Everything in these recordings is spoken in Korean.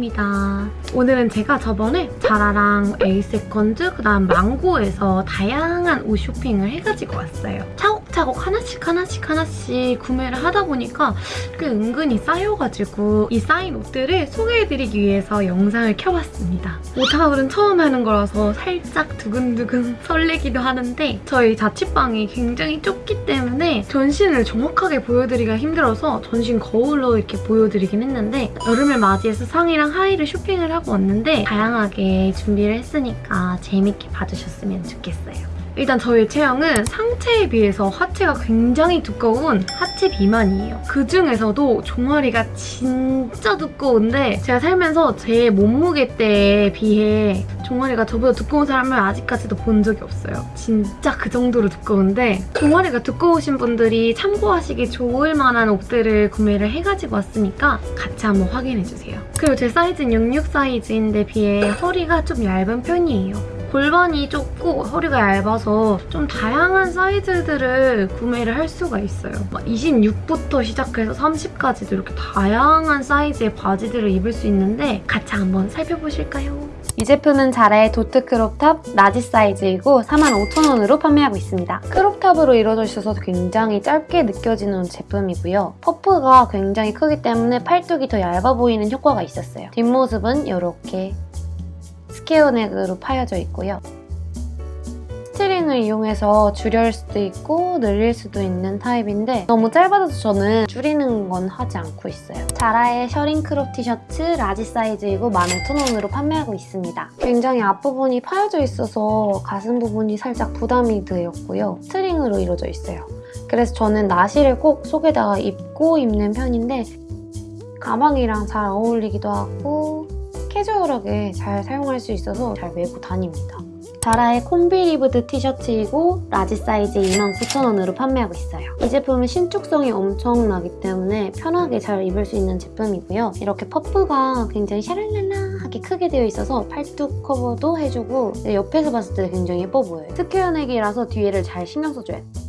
혜인입니다. 오늘은 제가 저번에 자라랑 에이세컨즈 그다음 망고에서 다양한 옷 쇼핑을 해가지고 왔어요. 차 곡차곡 하나씩 하나씩 하나씩 구매를 하다 보니까 꽤 은근히 쌓여가지고 이 쌓인 옷들을 소개해드리기 위해서 영상을 켜봤습니다. 오타울은 처음 하는 거라서 살짝 두근두근 설레기도 하는데 저희 자취방이 굉장히 좁기 때문에 전신을 정확하게 보여드리기가 힘들어서 전신 거울로 이렇게 보여드리긴 했는데 여름을 맞이해서 상의랑 하의를 쇼핑을 하고 왔는데 다양하게 준비를 했으니까 재밌게 봐주셨으면 좋겠어요. 일단 저희 체형은 상체에 비해서 하체가 굉장히 두꺼운 하체 비만이에요. 그중에서도 종아리가 진짜 두꺼운데 제가 살면서 제 몸무게 때에 비해 종아리가 저보다 두꺼운 사람을 아직까지도 본 적이 없어요. 진짜 그 정도로 두꺼운데 종아리가 두꺼우신 분들이 참고하시기 좋을 만한 옷들을 구매를 해가지고 왔으니까 같이 한번 확인해주세요. 그리고 제 사이즈는 66 사이즈인데 비해 허리가 좀 얇은 편이에요. 골반이 좁고 허리가 얇아서 좀 다양한 사이즈들을 구매를 할 수가 있어요. 26부터 시작해서 30까지도 이렇게 다양한 사이즈의 바지들을 입을 수 있는데 같이 한번 살펴보실까요? 이 제품은 자라의 도트 crop top large 사이즈이고 45,000원으로 판매하고 있습니다. crop top으로 이루어져 있어서 굉장히 짧게 느껴지는 제품이고요. puff가 굉장히 크기 때문에 팔뚝이 더 얇아 보이는 효과가 있었어요. 뒷모습은 이렇게 square neck으로 파여져 있고요. string을 이용해서 줄일 수도 있고 늘릴 수도 있는 타입인데 너무 짧아서 저는 줄이는 건 하지 않고 있어요. 자라의 셔링 crop 티셔츠 large 사이즈이고 15,000원으로 판매하고 있습니다. 굉장히 앞부분이 파여져 있어서 가슴 부분이 살짝 부담이 되었고요. string으로 이루어져 있어요. 그래서 저는 나시를 꼭 속에다가 입고 입는 편인데 가방이랑 잘 어울리기도 하고 캐주얼하게 잘 사용할 수 있어서 잘 메고 다닙니다. 자라의 combi ribbed 티셔츠이고 large 사이즈 29,000원으로 판매하고 있어요. 이 제품은 신축성이 엄청나기 때문에 편하게 잘 입을 수 있는 제품이고요. 이렇게 puff가 굉장히 샤랄랄라하게 크게 되어 있어서 팔뚝 커버도 해주고 옆에서 봤을 때 굉장히 예뻐 보여요. neck이라서 뒤에를 잘 신경 써줘야 돼요.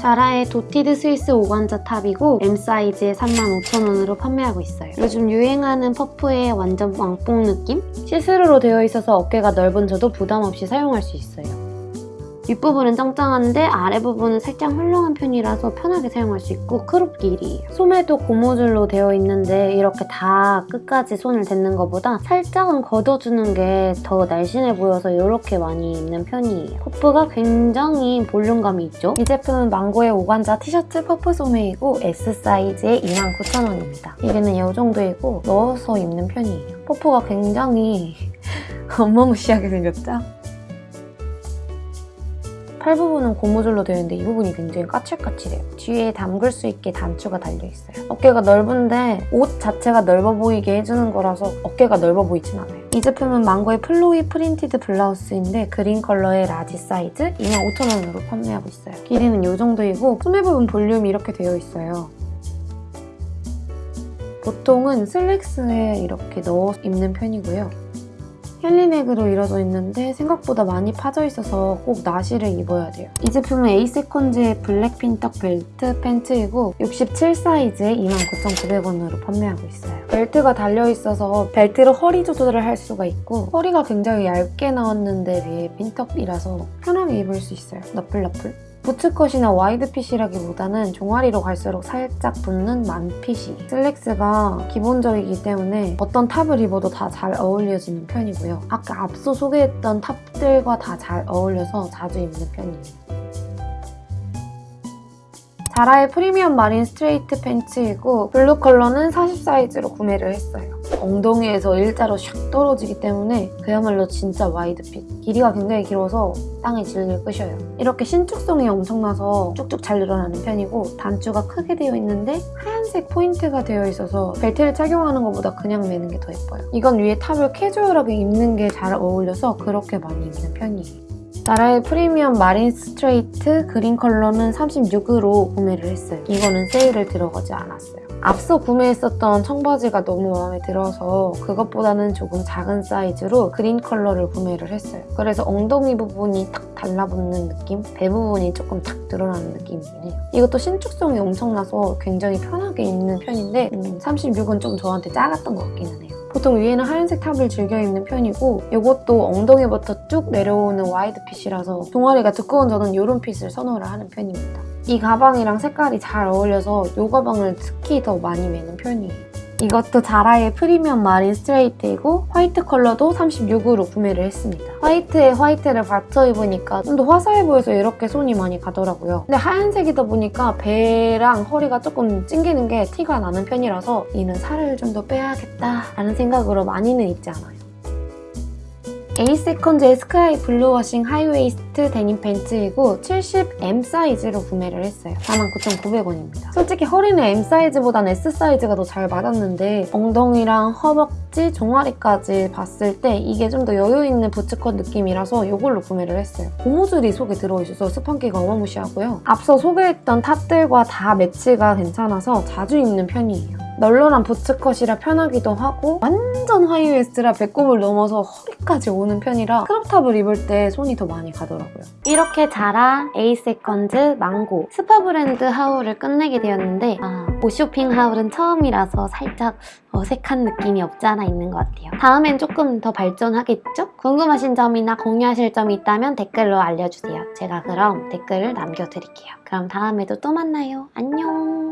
자라의 dotted swiss organza top이고 M 사이즈에 35,000원으로 판매하고 있어요. 요즘 유행하는 puff의 완전 왕뽕 느낌? 시스루로 되어 있어서 어깨가 넓은 저도 부담 없이 사용할 수 있어요. 윗부분은 짱짱한데 아래 부분은 살짝 헐렁한 편이라서 편하게 사용할 수 있고 crop 길이에요. 소매도 고무줄로 되어 있는데 이렇게 다 끝까지 손을 댔는 것보다 살짝은 걷어주는 게 더 날씬해 보여서 이렇게 많이 입는 편이에요. puff가 굉장히 볼륨감이 있죠? 이 제품은 망고의 organza 티셔츠 puff 소매이고 S 사이즈에 29,000원입니다. 길이는 이 정도이고 넣어서 입는 편이에요. puff가 굉장히 어마무시하게 생겼죠? 팔 부분은 고무줄로 되어 있는데 이 부분이 굉장히 까칠까칠해요. 뒤에 잠글 수 있게 단추가 달려있어요. 어깨가 넓은데 옷 자체가 넓어 보이게 해주는 거라서 어깨가 넓어 보이진 않아요. 이 제품은 망고의 flowy printed 블라우스인데 그린 컬러의 large 사이즈 25,000원으로 판매하고 있어요. 길이는 이 정도이고 소매 부분 볼륨이 이렇게 되어 있어요. 보통은 슬랙스에 이렇게 넣어 입는 편이고요. henley neck으로 이루어져 있는데 생각보다 많이 파져 있어서 꼭 나시를 입어야 돼요. 이 제품은 에이세컨즈의 블랙 pintuck 벨트 팬츠이고 67 사이즈에 29,900원으로 판매하고 있어요. 벨트가 달려있어서 벨트로 허리 조절을 할 수가 있고 허리가 굉장히 얇게 나왔는데 비해 pintuck이라서 편하게 입을 수 있어요. 너풀너풀. 부츠컷이나 와이드핏이라기보다는 종아리로 갈수록 살짝 붙는 만핏이 슬랙스가 기본적이기 때문에 어떤 top을 입어도 다 잘 어울려지는 편이고요. 아까 앞서 소개했던 top들과 다 잘 어울려서 자주 입는 편이에요. 자라의 프리미엄 marine straight 팬츠이고 블루 컬러는 40 사이즈로 구매를 했어요. 엉덩이에서 일자로 샥 떨어지기 때문에 그야말로 진짜 wide fit. 길이가 굉장히 길어서 땅에 질질 끌려요. 이렇게 신축성이 엄청나서 쭉쭉 잘 늘어나는 편이고 단추가 크게 되어 있는데 하얀색 포인트가 되어 있어서 벨트를 착용하는 것보다 그냥 매는 게 더 예뻐요. 이건 위에 top을 캐주얼하게 입는 게 잘 어울려서 그렇게 많이 입는 편이에요. 자라의 프리미엄 marine straight 그린 컬러는 36으로 구매를 했어요. 이거는 세일을 들어가지 않았어요. 앞서 구매했었던 청바지가 너무 마음에 들어서 그것보다는 조금 작은 사이즈로 그린 컬러를 구매를 했어요. 그래서 엉덩이 부분이 탁 달라붙는 느낌? 배 부분이 조금 탁 드러나는 느낌이긴 해요. 이것도 신축성이 엄청나서 굉장히 편하게 입는 편인데 음, 36은 좀 저한테 작았던 것 같기는 해요. 보통 위에는 하얀색 top을 즐겨 입는 편이고 이것도 엉덩이부터 쭉 내려오는 wide fit이라서 종아리가 두꺼운 저는 이런 fit을 선호를 하는 편입니다. 이 가방이랑 색깔이 잘 어울려서 이 가방을 특히 더 많이 매는 편이에요. 이것도 자라의 프리미엄 marine straight이고 화이트 컬러도 36으로 구매를 했습니다. 화이트에 화이트를 받쳐 입으니까 좀 더 화사해 보여서 이렇게 손이 많이 가더라고요. 근데 하얀색이다 보니까 배랑 허리가 조금 찡기는 게 티가 나는 편이라서 이는 살을 좀 더 빼야겠다라는 생각으로 많이는 입지 않아요. 에이세컨즈의 sky blue washing high waist 데님 팬츠이고 70M 사이즈로 구매를 했어요. 49,900원입니다. 솔직히 허리는 M 사이즈보다는 S 사이즈가 더 잘 맞았는데 엉덩이랑 허벅지, 종아리까지 봤을 때 이게 좀 더 여유 있는 부츠컷 느낌이라서 이걸로 구매를 했어요. 고무줄이 속에 들어있어서 스판기가 어마무시하고요. 앞서 소개했던 top들과 다 매치가 괜찮아서 자주 입는 편이에요. 널널한 bootcut이라 편하기도 하고 완전 high waist라 배꼽을 넘어서 허리까지 오는 편이라 crop top을 입을 때 손이 더 많이 가더라고요. 이렇게 자라, 에이세컨즈, 망고, 스파 브랜드 haul을 끝내게 되었는데 아, 옷쇼핑 haul은 처음이라서 살짝 어색한 느낌이 없지 않아 있는 것 같아요. 다음엔 조금 더 발전하겠죠? 궁금하신 점이나 공유하실 점이 있다면 댓글로 알려주세요. 제가 그럼 댓글을 남겨드릴게요. 그럼 다음에도 또 만나요. 안녕!